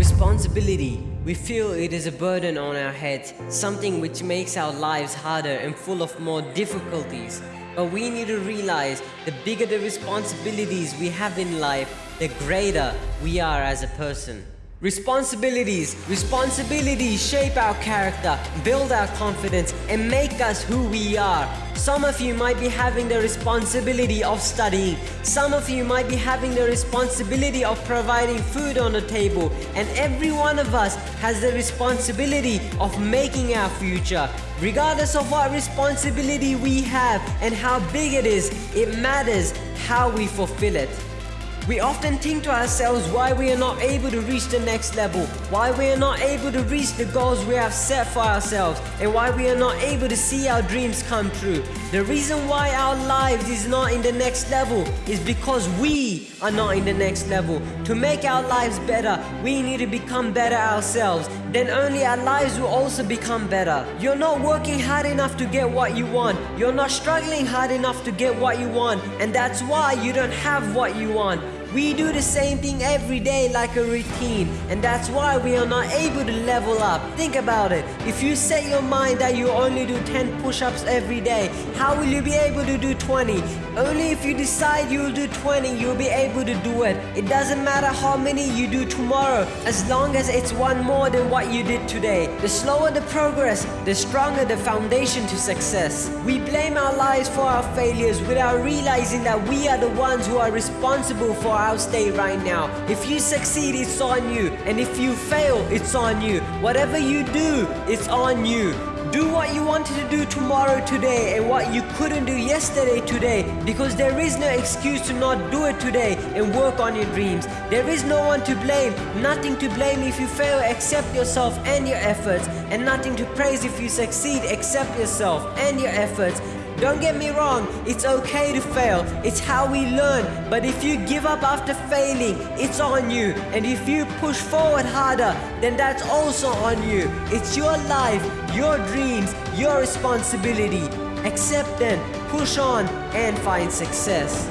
Responsibility. We feel it is a burden on our heads, something which makes our lives harder and full of more difficulties. But we need to realize the bigger the responsibilities we have in life, the greater we are as a person. Responsibilities. Responsibilities shape our character, build our confidence, and make us who we are. Some of you might be having the responsibility of studying. Some of you might be having the responsibility of providing food on the table. And every one of us has the responsibility of making our future. Regardless of what responsibility we have and how big it is, it matters how we fulfill it. We often think to ourselves why we are not able to reach the next level, why we are not able to reach the goals we have set for ourselves, and why we are not able to see our dreams come true. The reason why our lives is not in the next level is because we are not in the next level. To make our lives better, we need to become better ourselves. Then only our lives will also become better. You're not working hard enough to get what you want. You're not struggling hard enough to get what you want. And that's why you don't have what you want. We do the same thing every day like a routine and that's why we are not able to level up. Think about it. If you set your mind that you only do 10 push-ups every day, how will you be able to do 20? Only if you decide you'll do 20, you'll be able to do it. It doesn't matter how many you do tomorrow, as long as it's one more than what you did today. The slower the progress, the stronger the foundation to success. We blame our lives for our failures without realizing that we are the ones who are responsible for our state right now. If you succeed, it's on you. And if you fail, it's on you. Whatever you do, it's on you. Do what you wanted to do tomorrow today and what you couldn't do yesterday today because there is no excuse to not do it today and work on your dreams. There is no one to blame, nothing to blame if you fail except yourself and your efforts and nothing to praise if you succeed except yourself and your efforts. Don't get me wrong, it's okay to fail. It's how we learn. But if you give up after failing, it's on you. And if you push forward harder, then that's also on you. It's your life, your dreams, your responsibility. Accept them, push on, and find success.